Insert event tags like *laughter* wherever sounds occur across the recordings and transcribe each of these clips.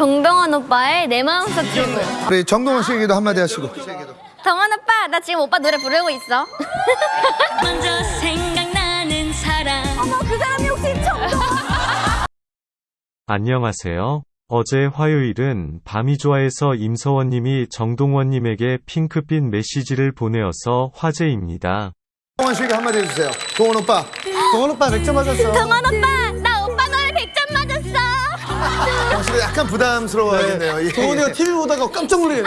정동원 오빠의 내 마음속 친구. 우리 정동원 씨에게도 한마디 하시고. 정원 오빠, 나 지금 오빠 노래 부르고 있어. *laughs* 먼저 생각나는 사람 어머, 그 사람이 혹시 정동원? *laughs* 안녕하세요. 어제 화요일은 밤이 좋아해서 임서원님이 정동원님에게 핑크빛 메시지를 보내어서 화제입니다. 동원 씨에게 한마디 해주세요. 동원 오빠. 동원 오빠 100점 맞았어. *laughs* 정원 오빠, 나 오빠 노래 100점 맞았 어. 약간 부담스러워하겠네요. 예, 동원이가 TV 보다가 깜짝 놀라네.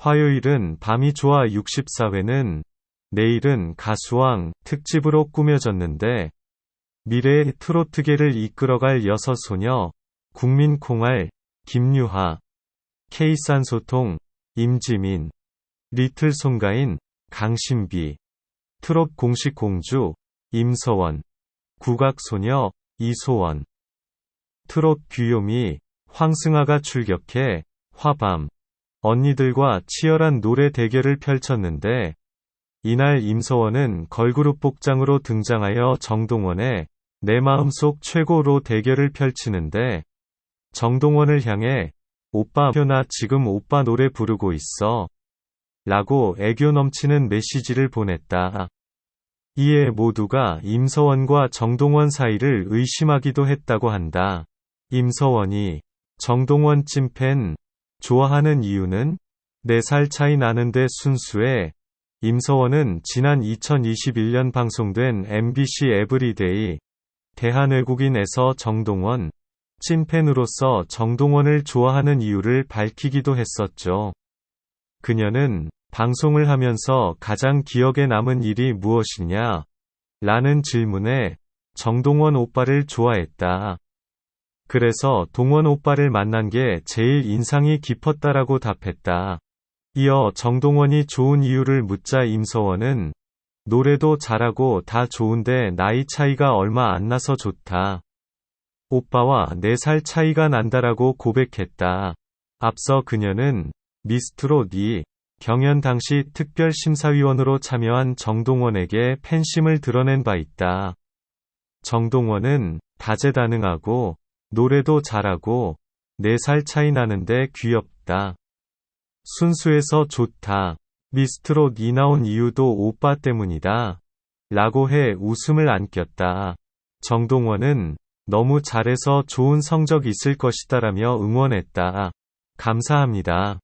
화요일은 밤이 좋아 64회는 내일은 가수왕 특집으로 꾸며졌는데 미래의 트로트계를 이끌어갈 여섯 소녀 국민콩알 김유하 K산소통 임지민 리틀 송가인 강신비 트롯 공식 공주 임서원 국악소녀 이소원 트롯 귀요미 황승아가 출격해 화밤 언니들과 치열한 노래 대결을 펼쳤는데 이날 임서원은 걸그룹 복장으로 등장하여 정동원의 내 마음속 최고로 대결을 펼치는데 정동원을 향해 오빠 나 지금 오빠 노래 부르고 있어 라고 애교 넘치는 메시지를 보냈다. 이에 모두가 임서원과 정동원 사이를 의심하기도 했다고 한다. 임서원이 정동원 찐팬 좋아하는 이유는 4살 차이 나는데 순수해 임서원은 지난 2021년 방송된 MBC 에브리데이 대한외국인에서 정동원 찐팬으로서 정동원을 좋아하는 이유를 밝히기도 했었죠. 그녀는 방송을 하면서 가장 기억에 남은 일이 무엇이냐? 라는 질문에 정동원 오빠를 좋아했다. 그래서 동원 오빠를 만난 게 제일 인상이 깊었다라고 답했다. 이어 정동원이 좋은 이유를 묻자 임서원은 노래도 잘하고 다 좋은데 나이 차이가 얼마 안 나서 좋다. 오빠와 4살 차이가 난다라고 고백했다. 앞서 그녀는 미스트롯 2 경연 당시 특별심사위원으로 참여한 정동원에게 팬심을 드러낸 바 있다. 정동원은 다재다능하고 노래도 잘하고 4살 차이 나는데 귀엽다. 순수해서 좋다. 미스트롯 이 나온 이유도 오빠 때문이다. 라고 해 웃음을 안겼다. 정동원은 너무 잘해서 좋은 성적 있을 것이다라며 응원했다. 감사합니다.